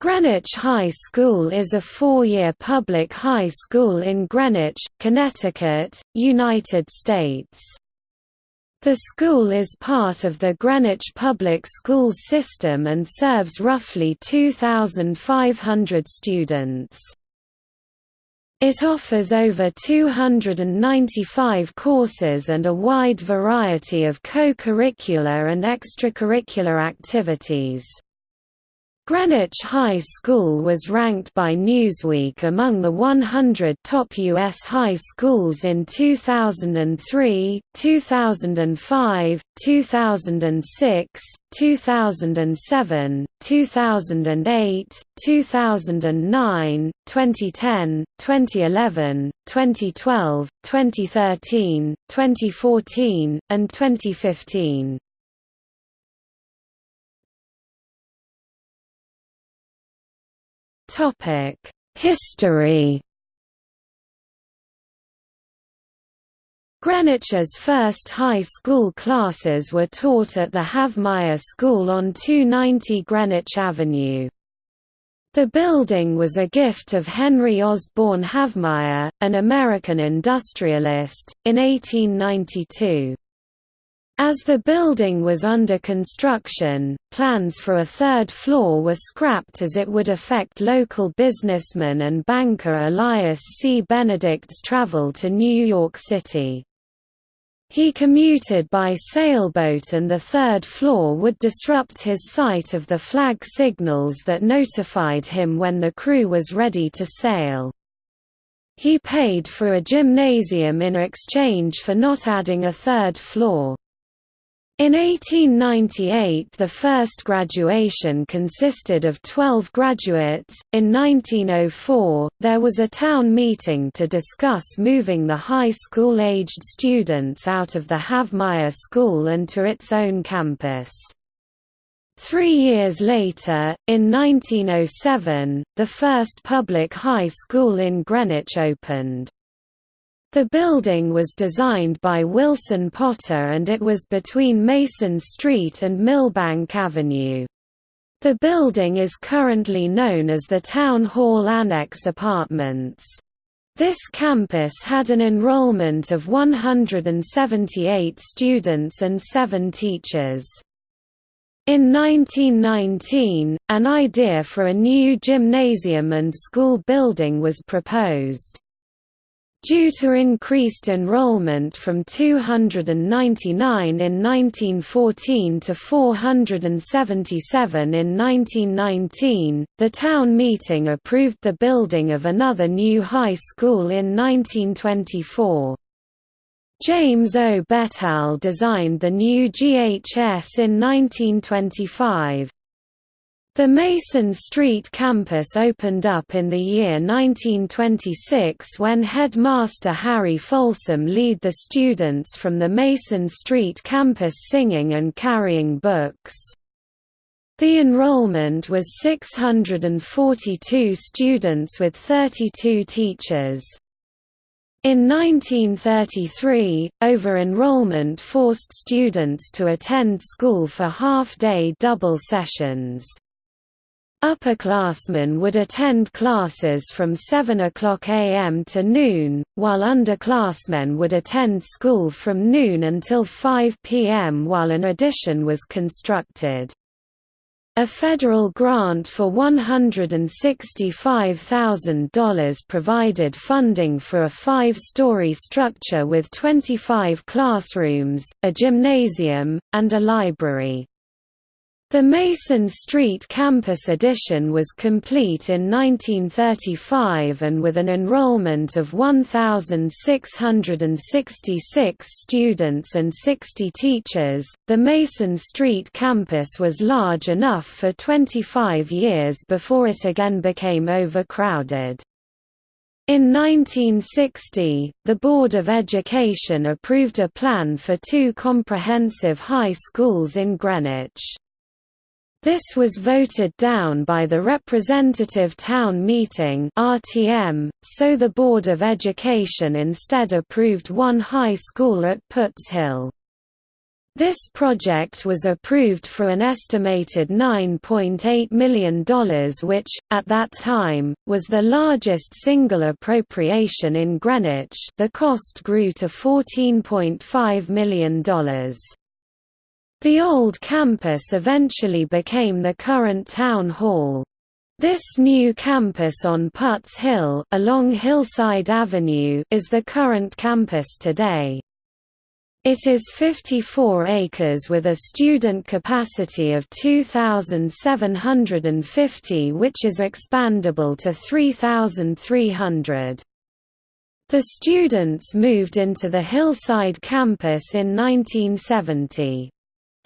Greenwich High School is a four-year public high school in Greenwich, Connecticut, United States. The school is part of the Greenwich Public Schools system and serves roughly 2,500 students. It offers over 295 courses and a wide variety of co-curricular and extracurricular activities. Greenwich High School was ranked by Newsweek among the 100 top U.S. high schools in 2003, 2005, 2006, 2007, 2008, 2009, 2010, 2011, 2012, 2013, 2014, and 2015. History Greenwich's first high school classes were taught at the Havemeyer School on 290 Greenwich Avenue. The building was a gift of Henry Osborne Havemeyer, an American industrialist, in 1892. As the building was under construction, plans for a third floor were scrapped as it would affect local businessman and banker Elias C. Benedict's travel to New York City. He commuted by sailboat and the third floor would disrupt his sight of the flag signals that notified him when the crew was ready to sail. He paid for a gymnasium in exchange for not adding a third floor. In 1898 the first graduation consisted of 12 graduates. In 1904, there was a town meeting to discuss moving the high school-aged students out of the Havemeyer School and to its own campus. Three years later, in 1907, the first public high school in Greenwich opened. The building was designed by Wilson Potter and it was between Mason Street and Millbank Avenue. The building is currently known as the Town Hall Annex Apartments. This campus had an enrollment of 178 students and 7 teachers. In 1919, an idea for a new gymnasium and school building was proposed. Due to increased enrollment from 299 in 1914 to 477 in 1919, the town meeting approved the building of another new high school in 1924. James O. Betelle designed the new GHS in 1925. The Mason Street campus opened up in the year 1926 when headmaster Harry Folsom led the students from the Mason Street campus singing and carrying books. The enrollment was 642 students with 32 teachers. In 1933, over-enrollment forced students to attend school for half-day double sessions. Upperclassmen would attend classes from 7 o'clock am to noon, while underclassmen would attend school from noon until 5 pm while an addition was constructed. A federal grant for $165,000 provided funding for a five-story structure with 25 classrooms, a gymnasium, and a library. The Mason Street campus addition was complete in 1935 and with an enrollment of 1,666 students and 60 teachers, the Mason Street campus was large enough for 25 years before it again became overcrowded. In 1960, the Board of Education approved a plan for two comprehensive high schools in Greenwich. This was voted down by the Representative Town Meeting RTM, so the Board of Education instead approved one high school at Putz Hill. This project was approved for an estimated $9.8 million which, at that time, was the largest single appropriation in Greenwich the cost grew to $14.5 million. The old campus eventually became the current town hall. This new campus on Putts Hill along Hillside Avenue is the current campus today. It is 54 acres with a student capacity of 2,750 which is expandable to 3,300. The students moved into the Hillside campus in 1970.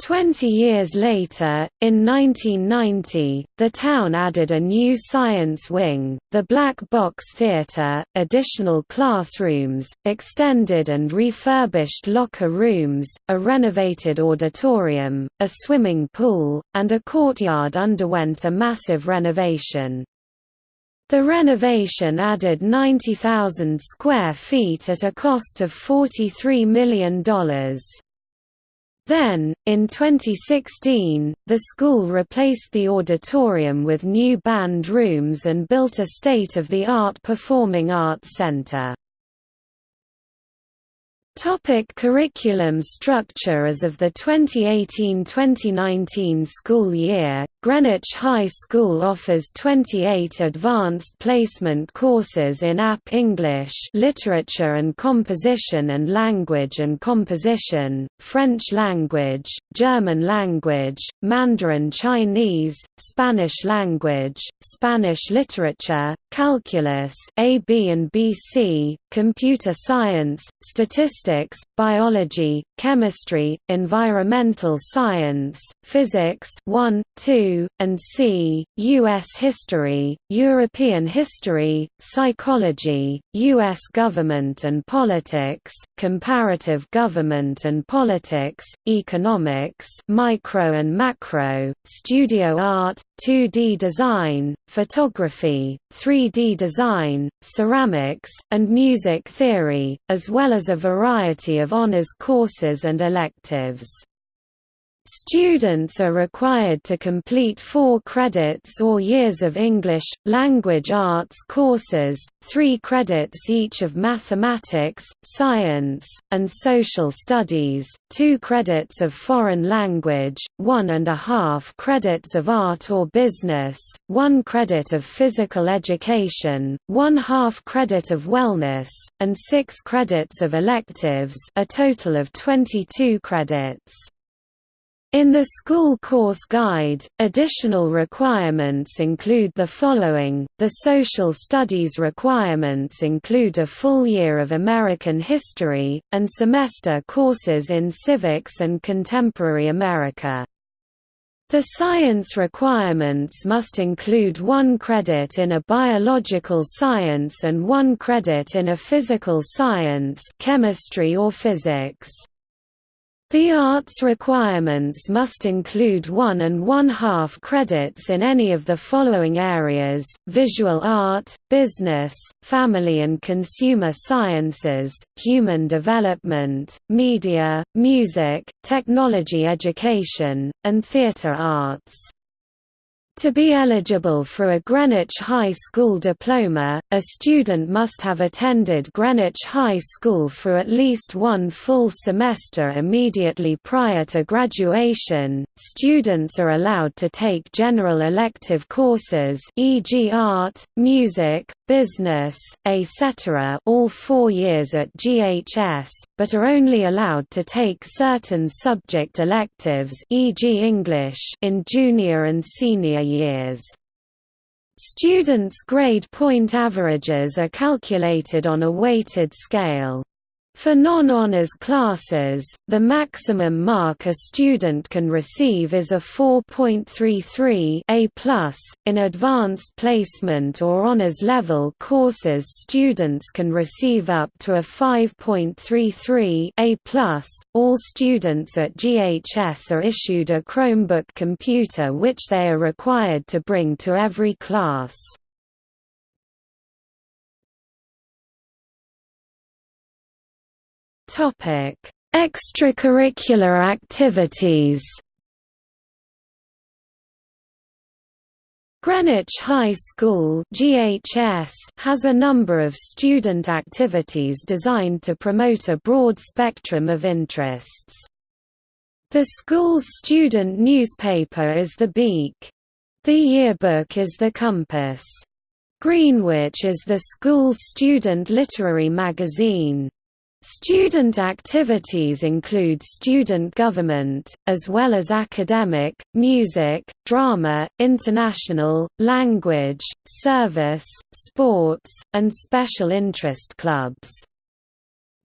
Twenty years later, in 1990, the town added a new science wing, the Black Box Theatre, additional classrooms, extended and refurbished locker rooms, a renovated auditorium, a swimming pool, and a courtyard underwent a massive renovation. The renovation added 90,000 square feet at a cost of $43 million. Then, in 2016, the school replaced the auditorium with new band rooms and built a state-of-the-art performing arts center. Topic curriculum structure As of the 2018–2019 school year, Greenwich High School offers 28 advanced placement courses in AP English literature and composition and language and composition, French language, German language, Mandarin Chinese, Spanish language, Spanish literature, calculus AB and BC, computer science, statistics, biology, chemistry, environmental science, physics 1, 2, and C, U.S. history, European history, psychology, U.S. government and politics, comparative government and politics, economics micro and macro, studio art, 2D design, photography, 3D design, ceramics, and music theory, as well as a variety of honors courses and electives. Students are required to complete four credits or years of English, language arts courses, three credits each of mathematics, science, and social studies, two credits of foreign language, one and a half credits of art or business, one credit of physical education, one half credit of wellness, and six credits of electives a total of 22 credits. In the school course guide, additional requirements include the following, the social studies requirements include a full year of American history, and semester courses in civics and contemporary America. The science requirements must include one credit in a biological science and one credit in a physical science chemistry or physics. The arts requirements must include one and one-half credits in any of the following areas, visual art, business, family and consumer sciences, human development, media, music, technology education, and theatre arts. To be eligible for a Greenwich High School diploma, a student must have attended Greenwich High School for at least one full semester immediately prior to graduation. Students are allowed to take general elective courses, e.g., art, music, business, etc., all four years at GHS, but are only allowed to take certain subject electives, e.g., English, in junior and senior years. Students' grade point averages are calculated on a weighted scale. For non-honors classes, the maximum mark a student can receive is a 4.33 A+. In advanced placement or honors level courses students can receive up to a 5.33 A+. All students at GHS are issued a Chromebook computer which they are required to bring to every class. Topic: Extracurricular activities Greenwich High School GHS has a number of student activities designed to promote a broad spectrum of interests. The school's student newspaper is The Beak. The yearbook is The Compass. Greenwich is the school's student literary magazine. Student activities include student government, as well as academic, music, drama, international, language, service, sports, and special interest clubs.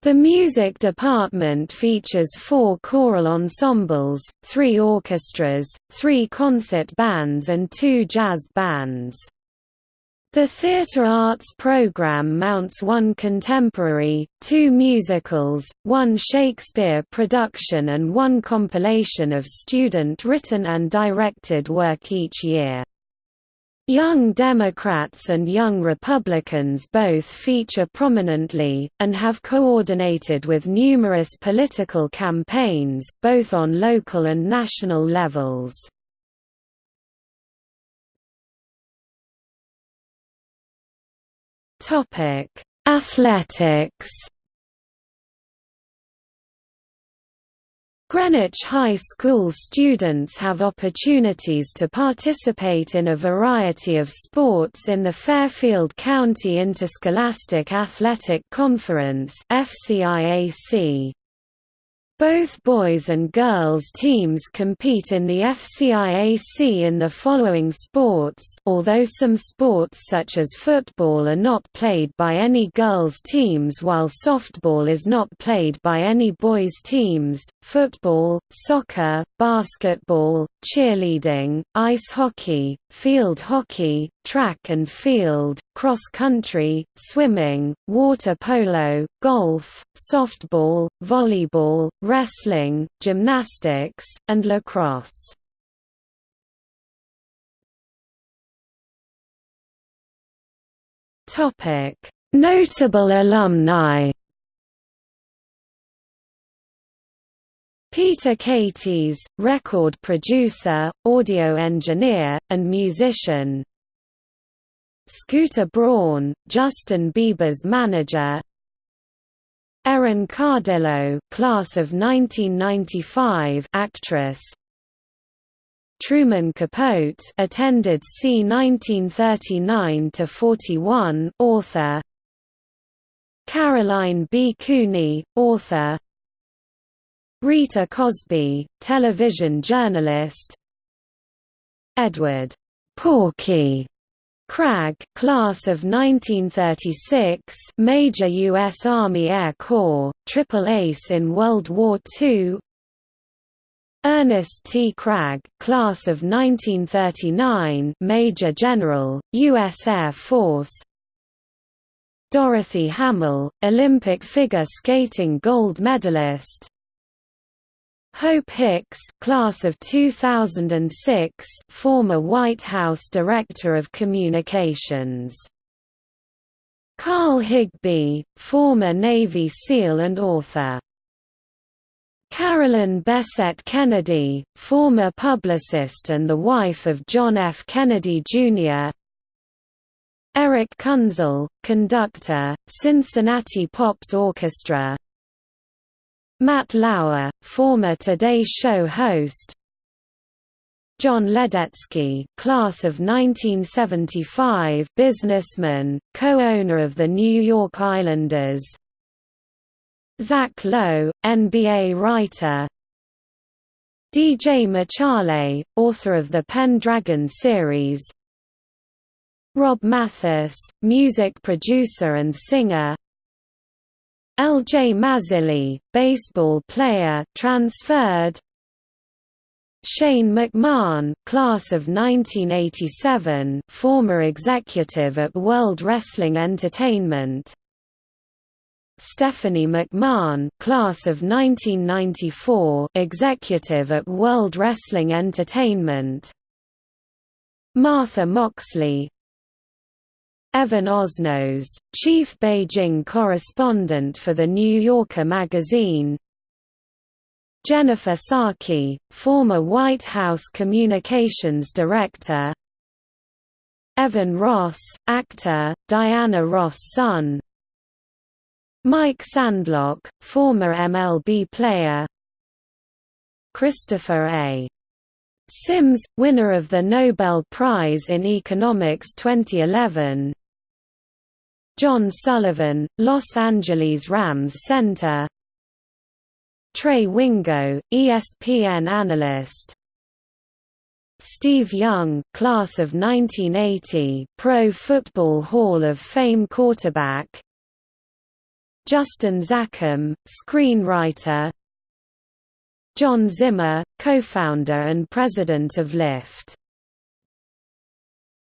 The music department features four choral ensembles, three orchestras, three concert bands and two jazz bands. The theatre arts program mounts one contemporary, two musicals, one Shakespeare production and one compilation of student-written and directed work each year. Young Democrats and Young Republicans both feature prominently, and have coordinated with numerous political campaigns, both on local and national levels. Topic: Athletics. Greenwich High School students have opportunities to participate in a variety of sports in the Fairfield County Interscholastic Athletic Conference FCIAC. Both boys and girls teams compete in the FCIAC in the following sports although some sports such as football are not played by any girls teams while softball is not played by any boys teams, football, soccer, basketball, cheerleading, ice hockey, field hockey, track and field, cross country, swimming, water polo, golf, softball, volleyball, wrestling, gymnastics, and lacrosse. Notable alumni. Peter Katis, record producer, audio engineer, and musician. Scooter Braun, Justin Bieber's manager. Erin Cardillo, class of 1995, actress. Truman Capote, attended c. 1939 to 41, author. Caroline B. Cooney, author. Rita Cosby, television journalist. Edward Porky Cragg, class of 1936, Major U.S. Army Air Corps, triple ace in World War II. Ernest T. Cragg, class of 1939, Major General, U.S. Air Force. Dorothy Hamill, Olympic figure skating gold medalist. Hope Hicks, class of 2006, former White House Director of Communications. Carl Higbie, former Navy SEAL and author. Carolyn Bessette Kennedy, former publicist and the wife of John F. Kennedy, Jr. Erich Kunzel, conductor, Cincinnati Pops Orchestra Matt Lauer, former Today Show host. John Ledecky class of 1975 businessman, co-owner of the New York Islanders. Zach Lowe, NBA writer. DJ MacHale, author of the Pendragon series. Rob Mathes, music producer and singer L. J. Mazzilli, baseball player transferred Shane McMahon, class of 1987, former executive at World Wrestling Entertainment. Stephanie McMahon, class of 1994, executive at World Wrestling Entertainment. Martha Moxley, Evan Osnos, chief Beijing correspondent for The New Yorker magazine. Jennifer Psaki, former White House Communications Director. Evan Ross, actor, Diana Ross' son. Mike Sandlock, former MLB player. Christopher A. Sims, winner of the Nobel Prize in Economics 2011 John Sullivan, Los Angeles Rams center. Trey Wingo, ESPN analyst. Steve Young, class of 1980, Pro Football Hall of Fame quarterback. Justin Zackham, screenwriter. John Zimmer, co-founder and president of Lyft